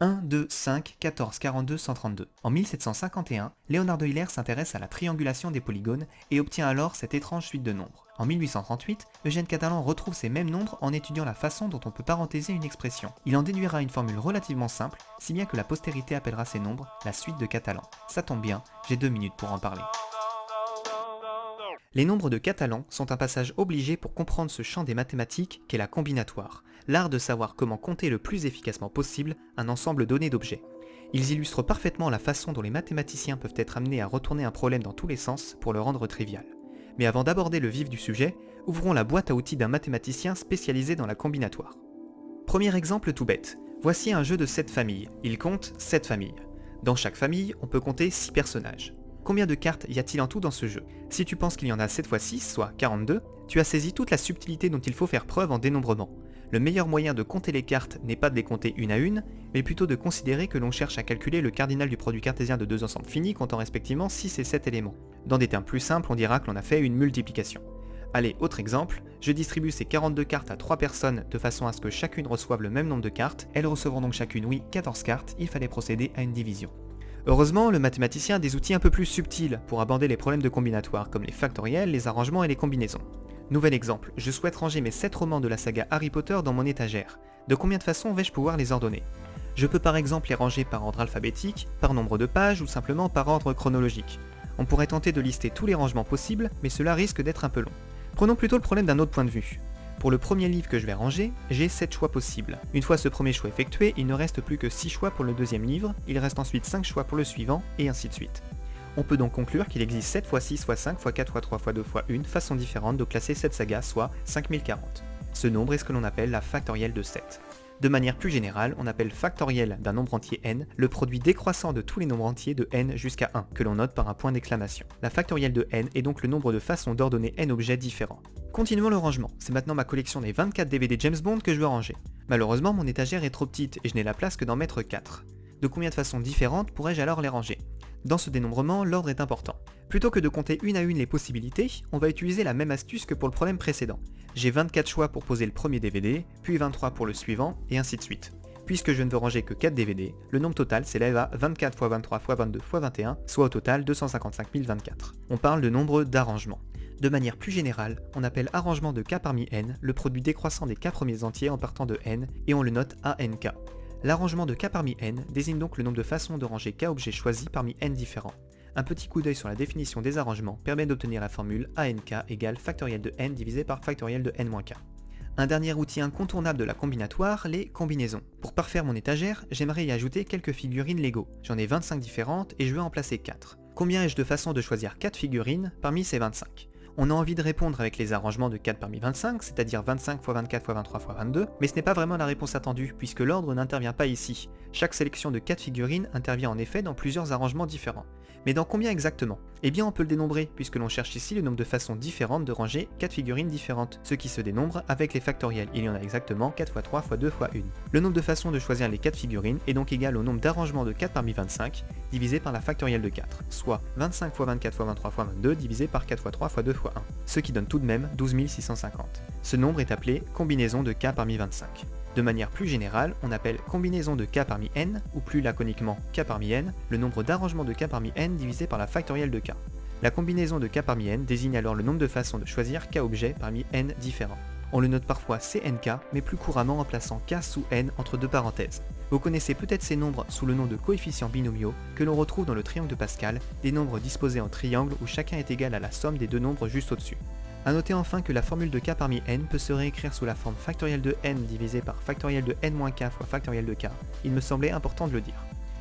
1, 2, 5, 14, 42, 132. En 1751, Léonard de Euler s'intéresse à la triangulation des polygones et obtient alors cette étrange suite de nombres. En 1838, Eugène Catalan retrouve ces mêmes nombres en étudiant la façon dont on peut parentéser une expression. Il en déduira une formule relativement simple, si bien que la postérité appellera ces nombres la suite de Catalan. Ça tombe bien, j'ai deux minutes pour en parler. Les nombres de Catalan sont un passage obligé pour comprendre ce champ des mathématiques qu'est la combinatoire, l'art de savoir comment compter le plus efficacement possible un ensemble donné d'objets. Ils illustrent parfaitement la façon dont les mathématiciens peuvent être amenés à retourner un problème dans tous les sens pour le rendre trivial. Mais avant d'aborder le vif du sujet, ouvrons la boîte à outils d'un mathématicien spécialisé dans la combinatoire. Premier exemple tout bête. Voici un jeu de 7 familles. Il compte 7 familles. Dans chaque famille, on peut compter 6 personnages. Combien de cartes y a-t-il en tout dans ce jeu? Si tu penses qu'il y en a 7 fois 6, soit 42, tu as saisi toute la subtilité dont il faut faire preuve en dénombrement. Le meilleur moyen de compter les cartes n'est pas de les compter une à une, mais plutôt de considérer que l'on cherche à calculer le cardinal du produit cartésien de deux ensembles finis comptant respectivement 6 et 7 éléments. Dans des termes plus simples, on dira que l'on a fait une multiplication. Allez, autre exemple, je distribue ces 42 cartes à 3 personnes de façon à ce que chacune reçoive le même nombre de cartes, elles recevront donc chacune, oui, 14 cartes, il fallait procéder à une division. Heureusement, le mathématicien a des outils un peu plus subtils pour aborder les problèmes de combinatoire, comme les factoriels, les arrangements et les combinaisons. Nouvel exemple, je souhaite ranger mes 7 romans de la saga Harry Potter dans mon étagère. De combien de façons vais-je pouvoir les ordonner? Je peux par exemple les ranger par ordre alphabétique, par nombre de pages ou simplement par ordre chronologique. On pourrait tenter de lister tous les rangements possibles, mais cela risque d'être un peu long. Prenons plutôt le problème d'un autre point de vue. Pour le premier livre que je vais ranger, j'ai 7 choix possibles. Une fois ce premier choix effectué, il ne reste plus que 6 choix pour le deuxième livre, il reste ensuite 5 choix pour le suivant, et ainsi de suite. On peut donc conclure qu'il existe 7 x 6 x 5 x 4 x 3 x 2 x 1 façons différentes de classer cette saga, soit 5040. Ce nombre est ce que l'on appelle la factorielle de 7. De manière plus générale, on appelle factoriel d'un nombre entier n le produit décroissant de tous les nombres entiers de n jusqu'à 1, que l'on note par un point d'exclamation. La factorielle de n est donc le nombre de façons d'ordonner n objets différents. Continuons le rangement, c'est maintenant ma collection des 24 DVD James Bond que je veux ranger. Malheureusement, mon étagère est trop petite et je n'ai la place que d'en mettre 4. De combien de façons différentes pourrais-je alors les ranger? Dans ce dénombrement, l'ordre est important. Plutôt que de compter une à une les possibilités, on va utiliser la même astuce que pour le problème précédent. J'ai 24 choix pour poser le premier DVD, puis 23 pour le suivant, et ainsi de suite. Puisque je ne veux ranger que 4 DVD, le nombre total s'élève à 24 x 23 x 22 x 21, soit au total 255 024. On parle de nombre d'arrangements. De manière plus générale, on appelle arrangement de k parmi n le produit décroissant des k premiers entiers en partant de n, et on le note ANK. L'arrangement de k parmi n désigne donc le nombre de façons de ranger k objets choisis parmi n différents. Un petit coup d'œil sur la définition des arrangements permet d'obtenir la formule ANK égale factoriel de n divisé par factoriel de n-k. Un dernier outil incontournable de la combinatoire, les combinaisons. Pour parfaire mon étagère, j'aimerais y ajouter quelques figurines Lego. J'en ai 25 différentes et je veux en placer 4. Combien ai-je de façons de choisir 4 figurines parmi ces 25 on a envie de répondre avec les arrangements de 4 parmi 25, c'est-à-dire 25 x 24 x 23 x 22, mais ce n'est pas vraiment la réponse attendue, puisque l'ordre n'intervient pas ici. Chaque sélection de 4 figurines intervient en effet dans plusieurs arrangements différents. Mais dans combien exactement? Eh bien on peut le dénombrer, puisque l'on cherche ici le nombre de façons différentes de ranger 4 figurines différentes, ce qui se dénombre avec les factoriels. Il y en a exactement 4 x 3 x 2 x 1. Le nombre de façons de choisir les 4 figurines est donc égal au nombre d'arrangements de 4 parmi 25, divisé par la factorielle de 4, soit 25 x 24 x 23 x 22 divisé par 4 x 3 x 2 x 1, ce qui donne tout de même 12 650. Ce nombre est appelé combinaison de k parmi 25. De manière plus générale, on appelle combinaison de k parmi n, ou plus laconiquement k parmi n, le nombre d'arrangements de k parmi n divisé par la factorielle de k. La combinaison de k parmi n désigne alors le nombre de façons de choisir k objets parmi n différents. On le note parfois CNK, mais plus couramment en plaçant k sous n entre deux parenthèses. Vous connaissez peut-être ces nombres sous le nom de coefficients binomiaux que l'on retrouve dans le triangle de Pascal, des nombres disposés en triangle où chacun est égal à la somme des deux nombres juste au-dessus. A noter enfin que la formule de k parmi n peut se réécrire sous la forme factorielle de n divisé par factorielle de n-k fois factorielle de k. Il me semblait important de le dire.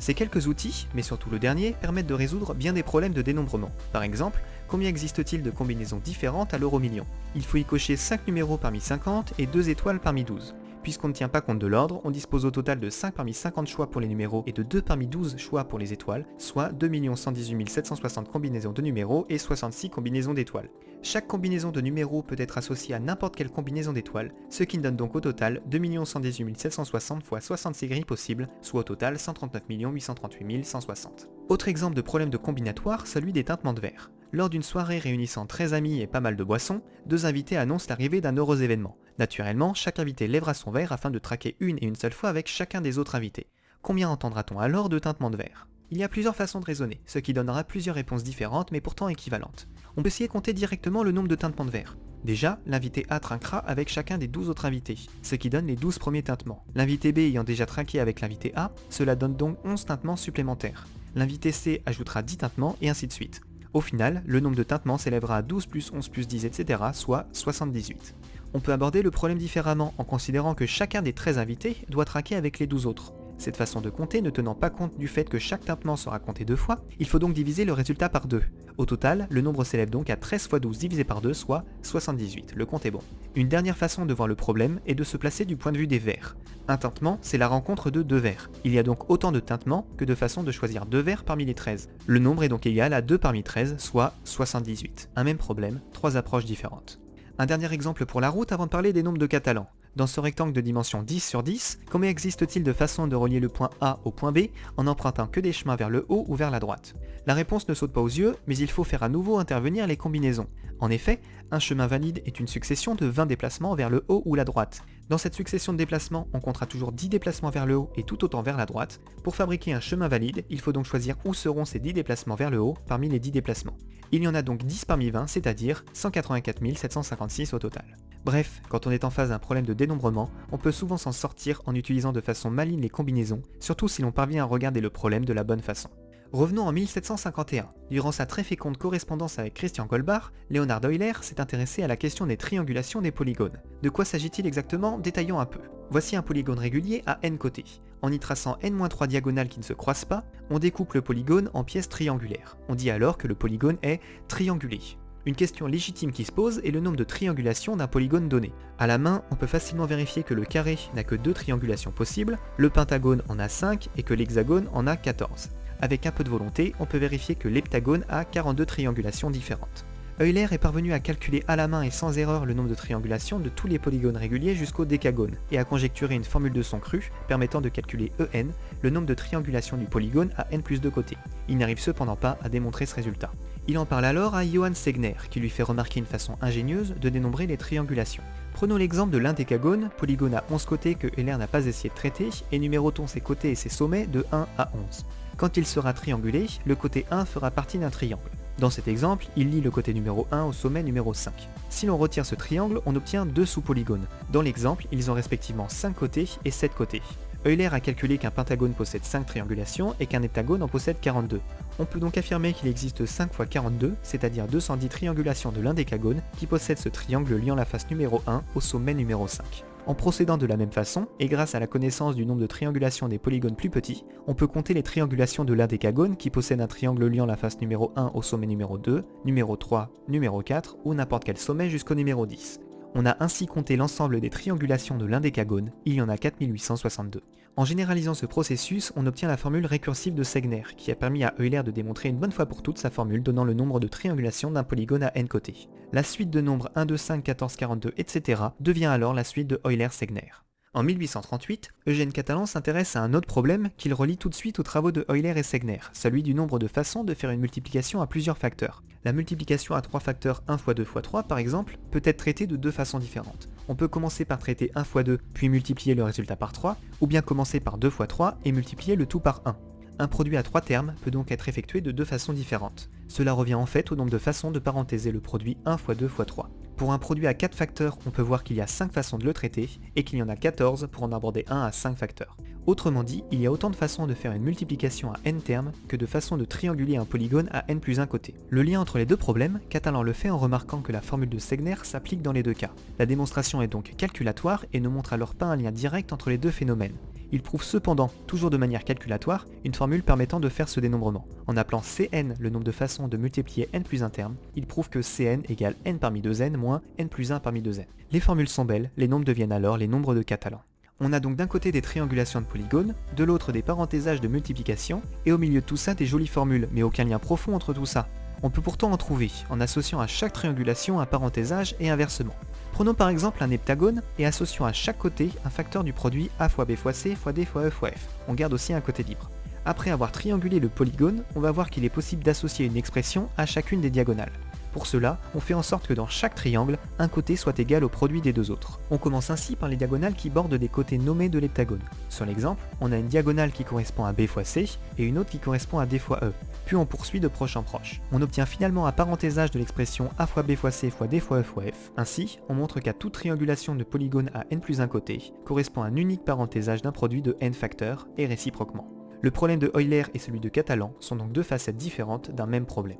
Ces quelques outils, mais surtout le dernier, permettent de résoudre bien des problèmes de dénombrement. Par exemple, combien existe-t-il de combinaisons différentes à l'euro million? Il faut y cocher 5 numéros parmi 50 et 2 étoiles parmi 12. Puisqu'on ne tient pas compte de l'ordre, on dispose au total de 5 parmi 50 choix pour les numéros et de 2 parmi 12 choix pour les étoiles, soit 2 118 760 combinaisons de numéros et 66 combinaisons d'étoiles. Chaque combinaison de numéros peut être associée à n'importe quelle combinaison d'étoiles, ce qui donne donc au total 2 118 760 fois 66 grilles possibles, soit au total 139 838 160. Autre exemple de problème de combinatoire, celui des teintements de verre. Lors d'une soirée réunissant 13 amis et pas mal de boissons, deux invités annoncent l'arrivée d'un heureux événement. Naturellement, chaque invité lèvera son verre afin de traquer une et une seule fois avec chacun des autres invités. Combien entendra-t-on alors de tintements de verre? Il y a plusieurs façons de raisonner, ce qui donnera plusieurs réponses différentes mais pourtant équivalentes. On peut essayer de compter directement le nombre de tintements de verre. Déjà, l'invité A trinquera avec chacun des 12 autres invités, ce qui donne les 12 premiers tintements. L'invité B ayant déjà trinqué avec l'invité A, cela donne donc 11 tintements supplémentaires. L'invité C ajoutera 10 tintements et ainsi de suite. Au final, le nombre de tintements s'élèvera à 12 plus 11 plus 10 etc. soit 78. On peut aborder le problème différemment en considérant que chacun des 13 invités doit trinquer avec les 12 autres. Cette façon de compter ne tenant pas compte du fait que chaque tintement sera compté deux fois, il faut donc diviser le résultat par 2. Au total, le nombre s'élève donc à 13 x 12 divisé par 2, soit 78. Le compte est bon. Une dernière façon de voir le problème est de se placer du point de vue des vers. Un tintement, c'est la rencontre de deux vers. Il y a donc autant de tintements que de façons de choisir deux vers parmi les 13. Le nombre est donc égal à 2 parmi 13, soit 78. Un même problème, trois approches différentes. Un dernier exemple pour la route avant de parler des nombres de catalans. Dans ce rectangle de dimension 10 sur 10, combien existe-t-il de façons de relier le point A au point B en empruntant que des chemins vers le haut ou vers la droite? La réponse ne saute pas aux yeux, mais il faut faire à nouveau intervenir les combinaisons. En effet, un chemin valide est une succession de 20 déplacements vers le haut ou la droite. Dans cette succession de déplacements, on comptera toujours 10 déplacements vers le haut et tout autant vers la droite. Pour fabriquer un chemin valide, il faut donc choisir où seront ces 10 déplacements vers le haut parmi les 10 déplacements. Il y en a donc 10 parmi 20, c'est-à-dire 184 756 au total. Bref, quand on est en face d'un problème de dénombrement, on peut souvent s'en sortir en utilisant de façon maligne les combinaisons, surtout si l'on parvient à regarder le problème de la bonne façon. Revenons en 1751. Durant sa très féconde correspondance avec Christian Goldbach, Leonard Euler s'est intéressé à la question des triangulations des polygones. De quoi s'agit-il exactement? Détaillons un peu. Voici un polygone régulier à n côtés. En y traçant n-3 diagonales qui ne se croisent pas, on découpe le polygone en pièces triangulaires. On dit alors que le polygone est triangulé. Une question légitime qui se pose est le nombre de triangulations d'un polygone donné. A la main, on peut facilement vérifier que le carré n'a que deux triangulations possibles, le pentagone en a 5 et que l'hexagone en a 14. Avec un peu de volonté, on peut vérifier que l'heptagone a 42 triangulations différentes. Euler est parvenu à calculer à la main et sans erreur le nombre de triangulations de tous les polygones réguliers jusqu'au décagone, et à conjecturer une formule de son cru permettant de calculer En, le nombre de triangulations du polygone à n plus 2 côtés. Il n'arrive cependant pas à démontrer ce résultat. Il en parle alors à Johann Segner, qui lui fait remarquer une façon ingénieuse de dénombrer les triangulations. Prenons l'exemple de l'indécagone, polygone à 11 côtés que Euler n'a pas essayé de traiter, et numérotons ses côtés et ses sommets de 1 à 11. Quand il sera triangulé, le côté 1 fera partie d'un triangle. Dans cet exemple, il lie le côté numéro 1 au sommet numéro 5. Si l'on retire ce triangle, on obtient deux sous-polygones. Dans l'exemple, ils ont respectivement 5 côtés et 7 côtés. Euler a calculé qu'un pentagone possède 5 triangulations et qu'un heptagone en possède 42. On peut donc affirmer qu'il existe 5 fois 42, c'est-à-dire 210 triangulations de l'indécagone qui possède ce triangle liant la face numéro 1 au sommet numéro 5. En procédant de la même façon, et grâce à la connaissance du nombre de triangulations des polygones plus petits, on peut compter les triangulations de l'indécagone qui possède un triangle liant la face numéro 1 au sommet numéro 2, numéro 3, numéro 4 ou n'importe quel sommet jusqu'au numéro 10. On a ainsi compté l'ensemble des triangulations de l'indécagone, il y en a 4862. En généralisant ce processus, on obtient la formule récursive de Segner, qui a permis à Euler de démontrer une bonne fois pour toutes sa formule donnant le nombre de triangulations d'un polygone à n côtés. La suite de nombres 1, 2, 5, 14, 42, etc. devient alors la suite de Euler-Segner. En 1838, Eugène Catalan s'intéresse à un autre problème qu'il relie tout de suite aux travaux de Euler et Segner, celui du nombre de façons de faire une multiplication à plusieurs facteurs. La multiplication à trois facteurs 1 x 2 x 3 par exemple peut être traitée de deux façons différentes. On peut commencer par traiter 1 x 2 puis multiplier le résultat par 3, ou bien commencer par 2 x 3 et multiplier le tout par 1. Un produit à trois termes peut donc être effectué de deux façons différentes. Cela revient en fait au nombre de façons de parentéser le produit 1 x 2 x 3. Pour un produit à 4 facteurs, on peut voir qu'il y a 5 façons de le traiter, et qu'il y en a 14 pour en aborder 1 à 5 facteurs. Autrement dit, il y a autant de façons de faire une multiplication à n termes que de façons de trianguler un polygone à n plus 1 côté. Le lien entre les deux problèmes, Catalan le fait en remarquant que la formule de Segner s'applique dans les deux cas. La démonstration est donc calculatoire et ne montre alors pas un lien direct entre les deux phénomènes. Il prouve cependant, toujours de manière calculatoire, une formule permettant de faire ce dénombrement. En appelant Cn le nombre de façons de multiplier n plus un terme, il prouve que Cn égale n parmi 2n moins n plus 1 parmi 2n. Les formules sont belles, les nombres deviennent alors les nombres de Catalan. On a donc d'un côté des triangulations de polygones, de l'autre des parentésages de multiplication, et au milieu de tout ça des jolies formules, mais aucun lien profond entre tout ça. On peut pourtant en trouver, en associant à chaque triangulation un parenthésage et inversement. Prenons par exemple un heptagone et associons à chaque côté un facteur du produit a fois b fois c fois d fois e fois f. On garde aussi un côté libre. Après avoir triangulé le polygone, on va voir qu'il est possible d'associer une expression à chacune des diagonales. Pour cela, on fait en sorte que dans chaque triangle, un côté soit égal au produit des deux autres. On commence ainsi par les diagonales qui bordent des côtés nommés de l'heptagone. Sur l'exemple, on a une diagonale qui correspond à B fois C et une autre qui correspond à D fois E. Puis on poursuit de proche en proche. On obtient finalement un parenthésage de l'expression A fois B fois C fois D fois E fois F. Ainsi, on montre qu'à toute triangulation de polygone à n plus un côté, correspond un unique parenthésage d'un produit de n facteurs et réciproquement. Le problème de Euler et celui de Catalan sont donc deux facettes différentes d'un même problème.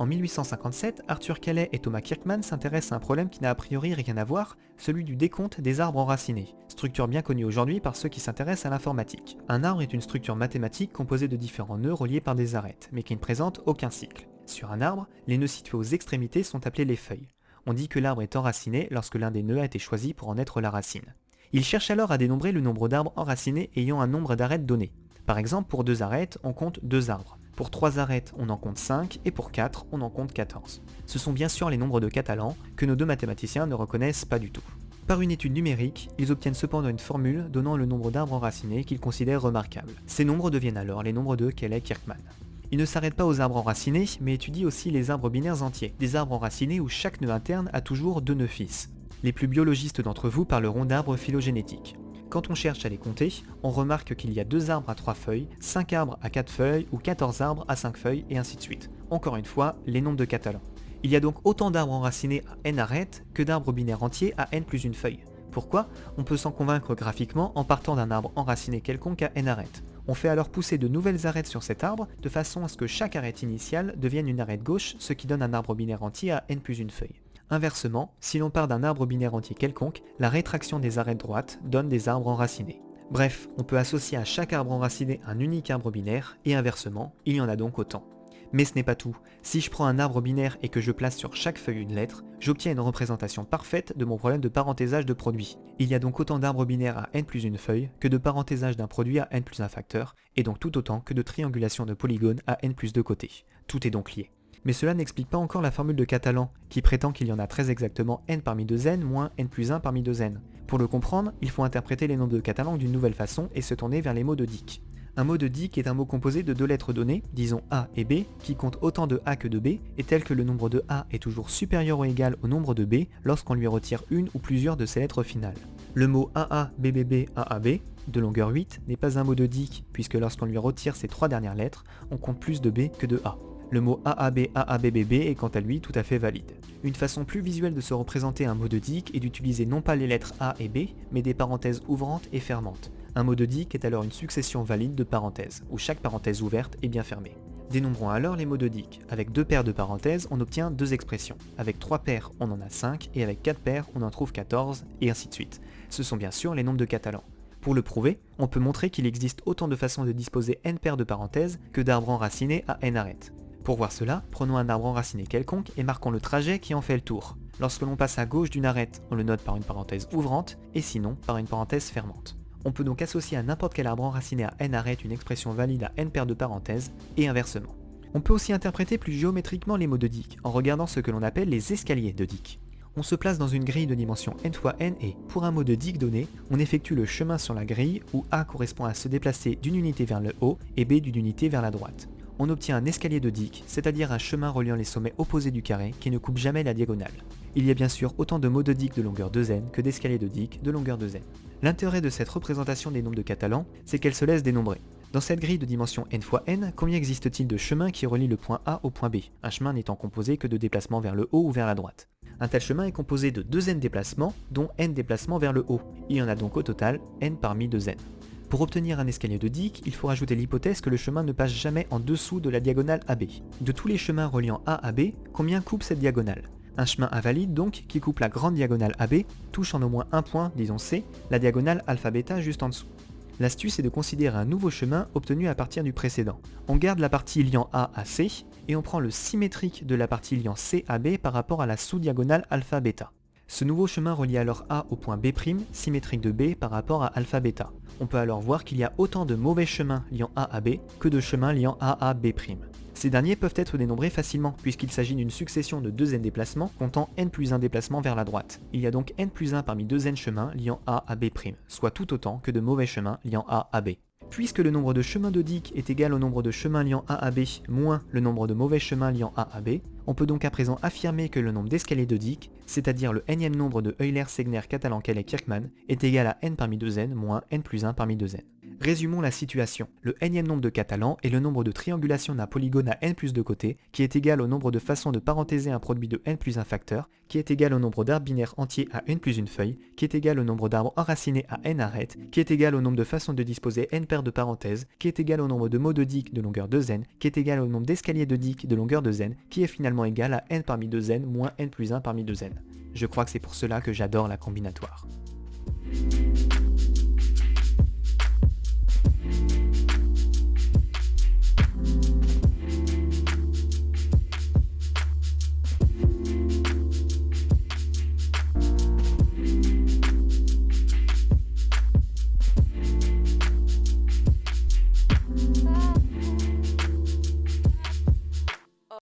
En 1857, Arthur Calais et Thomas Kirkman s'intéressent à un problème qui n'a a priori rien à voir, celui du décompte des arbres enracinés, structure bien connue aujourd'hui par ceux qui s'intéressent à l'informatique. Un arbre est une structure mathématique composée de différents nœuds reliés par des arêtes, mais qui ne présente aucun cycle. Sur un arbre, les nœuds situés aux extrémités sont appelés les feuilles. On dit que l'arbre est enraciné lorsque l'un des nœuds a été choisi pour en être la racine. Il cherche alors à dénombrer le nombre d'arbres enracinés ayant un nombre d'arêtes donné. Par exemple, pour deux arêtes, on compte deux arbres. Pour 3 arêtes, on en compte 5, et pour 4, on en compte 14. Ce sont bien sûr les nombres de Catalan, que nos deux mathématiciens ne reconnaissent pas du tout. Par une étude numérique, ils obtiennent cependant une formule donnant le nombre d'arbres enracinés qu'ils considèrent remarquable. Ces nombres deviennent alors les nombres de Kelley-Kirkman. Ils ne s'arrêtent pas aux arbres enracinés, mais étudient aussi les arbres binaires entiers, des arbres enracinés où chaque nœud interne a toujours deux nœuds fils. Les plus biologistes d'entre vous parleront d'arbres phylogénétiques. Quand on cherche à les compter, on remarque qu'il y a 2 arbres à 3 feuilles, 5 arbres à 4 feuilles ou 14 arbres à 5 feuilles et ainsi de suite. Encore une fois, les nombres de Catalan. Il y a donc autant d'arbres enracinés à n arêtes que d'arbres binaires entiers à n plus une feuille. Pourquoi? On peut s'en convaincre graphiquement en partant d'un arbre enraciné quelconque à n arêtes. On fait alors pousser de nouvelles arêtes sur cet arbre, de façon à ce que chaque arête initiale devienne une arête gauche, ce qui donne un arbre binaire entier à n plus une feuille. Inversement, si l'on part d'un arbre binaire entier quelconque, la rétraction des arêtes droites donne des arbres enracinés. Bref, on peut associer à chaque arbre enraciné un unique arbre binaire, et inversement, il y en a donc autant. Mais ce n'est pas tout. Si je prends un arbre binaire et que je place sur chaque feuille une lettre, j'obtiens une représentation parfaite de mon problème de parenthésage de produit. Il y a donc autant d'arbres binaires à n plus une feuille que de parenthésage d'un produit à n plus un facteur, et donc tout autant que de triangulation de polygones à n plus deux côtés. Tout est donc lié mais cela n'explique pas encore la formule de Catalan, qui prétend qu'il y en a très exactement n parmi 2n moins n plus 1 parmi 2n. Pour le comprendre, il faut interpréter les nombres de Catalan d'une nouvelle façon et se tourner vers les mots de Dick. Un mot de Dick est un mot composé de deux lettres données, disons A et B, qui compte autant de A que de B, et tel que le nombre de A est toujours supérieur ou égal au nombre de B lorsqu'on lui retire une ou plusieurs de ses lettres finales. Le mot AA, BBB, de longueur 8, n'est pas un mot de Dick, puisque lorsqu'on lui retire ses trois dernières lettres, on compte plus de B que de A. Le mot AAB AABBB est quant à lui tout à fait valide. Une façon plus visuelle de se représenter un mot de Dick est d'utiliser non pas les lettres A et B, mais des parenthèses ouvrantes et fermantes. Un mot de Dick est alors une succession valide de parenthèses, où chaque parenthèse ouverte est bien fermée. Dénombrons alors les mots de Dick. Avec deux paires de parenthèses, on obtient deux expressions. Avec trois paires, on en a 5, et avec quatre paires, on en trouve 14, et ainsi de suite. Ce sont bien sûr les nombres de Catalan. Pour le prouver, on peut montrer qu'il existe autant de façons de disposer n paires de parenthèses que d'arbres enracinés à n arêtes. Pour voir cela, prenons un arbre enraciné quelconque et marquons le trajet qui en fait le tour. Lorsque l'on passe à gauche d'une arête, on le note par une parenthèse ouvrante, et sinon par une parenthèse fermante. On peut donc associer à n'importe quel arbre enraciné à n arêtes une expression valide à n paires de parenthèses, et inversement. On peut aussi interpréter plus géométriquement les mots de Dick, en regardant ce que l'on appelle les escaliers de Dick. On se place dans une grille de dimension n fois n et, pour un mot de Dick donné, on effectue le chemin sur la grille où A correspond à se déplacer d'une unité vers le haut et B d'une unité vers la droite on obtient un escalier de Dick, c'est-à-dire un chemin reliant les sommets opposés du carré qui ne coupe jamais la diagonale. Il y a bien sûr autant de mots de Dick de longueur 2n que d'escaliers de Dick de longueur 2n. L'intérêt de cette représentation des nombres de Catalan, c'est qu'elle se laisse dénombrer. Dans cette grille de dimension n fois n, combien existe-t-il de chemins qui relient le point A au point B, un chemin n'étant composé que de déplacements vers le haut ou vers la droite Un tel chemin est composé de 2n déplacements, dont n déplacements vers le haut. Il y en a donc au total n parmi 2n. Pour obtenir un escalier de Dick, il faut rajouter l'hypothèse que le chemin ne passe jamais en dessous de la diagonale AB. De tous les chemins reliant A à B, combien coupe cette diagonale? Un chemin invalide donc qui coupe la grande diagonale AB touche en au moins un point, disons C, la diagonale alpha-bêta juste en dessous. L'astuce est de considérer un nouveau chemin obtenu à partir du précédent. On garde la partie liant A à C et on prend le symétrique de la partie liant C à B par rapport à la sous-diagonale alpha-bêta. Ce nouveau chemin relie alors A au point B', symétrique de B par rapport à alpha bêta. On peut alors voir qu'il y a autant de mauvais chemins liant A à B que de chemins liant A à B'. Ces derniers peuvent être dénombrés facilement, puisqu'il s'agit d'une succession de 2 n déplacements comptant n plus 1 déplacements vers la droite. Il y a donc n plus 1 parmi 2 n chemins liant A à B', soit tout autant que de mauvais chemins liant A à B. Puisque le nombre de chemins de est égal au nombre de chemins liant A à B moins le nombre de mauvais chemins liant A à B, On peut donc à présent affirmer que le nombre d'escaliers de Dick, c'est-à-dire le nème nombre de Euler, Segner, Catalan, et Kirkman, est égal à n parmi 2n moins n plus 1 parmi 2n. Résumons la situation. Le nème nombre de Catalan est le nombre de triangulations d'un polygone à n plus de côtés, qui est égal au nombre de façons de parenthèser un produit de n plus un facteur, qui est égal au nombre d'arbres binaires entiers à n plus une feuille, qui est égal au nombre d'arbres enracinés à n arêtes, qui est égal au nombre de façons de disposer n paires de parenthèses, qui est égal au nombre de mots de Dick de longueur de n, qui est égal au nombre d'escaliers de Dick de longueur de n, qui est finalement égal à n parmi 2n moins n plus 1 parmi 2n. Je crois que c'est pour cela que j'adore la combinatoire.